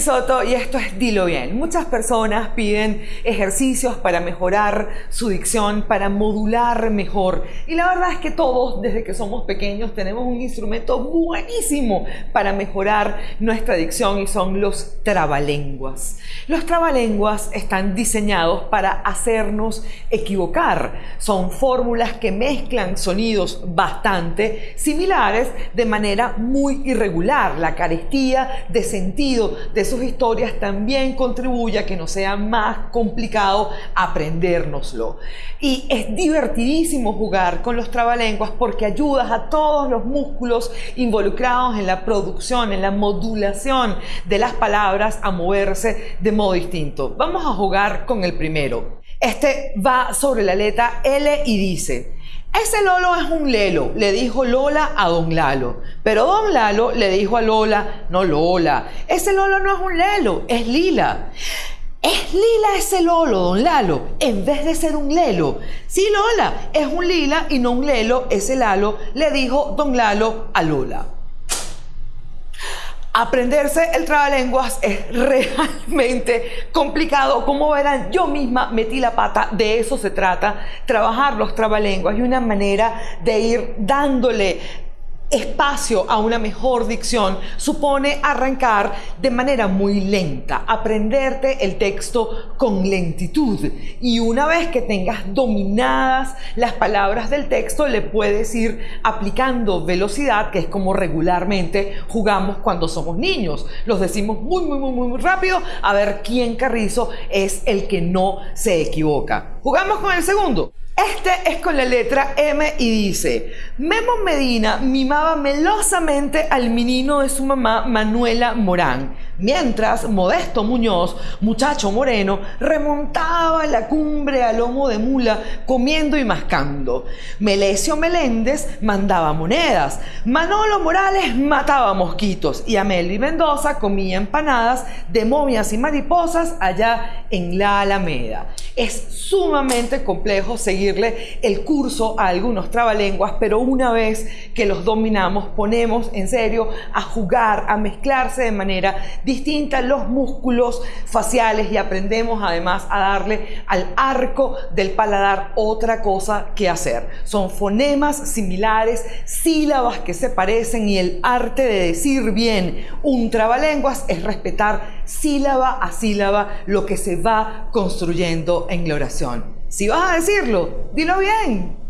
Soto y esto es Dilo Bien. Muchas personas piden ejercicios para mejorar su dicción, para modular mejor. Y la verdad es que todos, desde que somos pequeños, tenemos un instrumento buenísimo para mejorar nuestra dicción y son los trabalenguas. Los trabalenguas están diseñados para hacernos equivocar. Son fórmulas que mezclan sonidos bastante similares de manera muy irregular. La carestía de sentido de sus historias también contribuye a que no sea más complicado aprendérnoslo. Y es divertidísimo jugar con los trabalenguas porque ayudas a todos los músculos involucrados en la producción, en la modulación de las palabras a moverse de modo distinto. Vamos a jugar con el primero. Este va sobre la letra L y dice, ese Lolo es un Lelo, le dijo Lola a don Lalo. Pero don Lalo le dijo a Lola, no Lola, ese Lolo no es un Lelo, es Lila. Es lila ese Lolo, don Lalo, en vez de ser un Lelo. Sí, Lola, es un lila y no un Lelo, ese Lalo, le dijo don Lalo a Lola. Aprenderse el trabalenguas es realmente complicado. Como verán, yo misma metí la pata, de eso se trata, trabajar los trabalenguas y una manera de ir dándole espacio a una mejor dicción supone arrancar de manera muy lenta, aprenderte el texto con lentitud y una vez que tengas dominadas las palabras del texto le puedes ir aplicando velocidad que es como regularmente jugamos cuando somos niños. Los decimos muy muy muy muy rápido a ver quién carrizo es el que no se equivoca. Jugamos con el segundo. Este es con la letra M y dice, Memo Medina mimaba melosamente al menino de su mamá Manuela Morán, mientras Modesto Muñoz, muchacho moreno, remontaba la cumbre a lomo de mula comiendo y mascando. Melesio Meléndez mandaba monedas, Manolo Morales mataba mosquitos y Amelie Mendoza comía empanadas de momias y mariposas allá en la Alameda. Es sumamente complejo seguirle el curso a algunos trabalenguas, pero una vez que los dominamos, ponemos en serio a jugar, a mezclarse de manera distinta los músculos faciales y aprendemos además a darle al arco del paladar otra cosa que hacer. Son fonemas similares, sílabas que se parecen y el arte de decir bien un trabalenguas es respetar sílaba a sílaba lo que se va construyendo en la oración. Si vas a decirlo, dilo bien.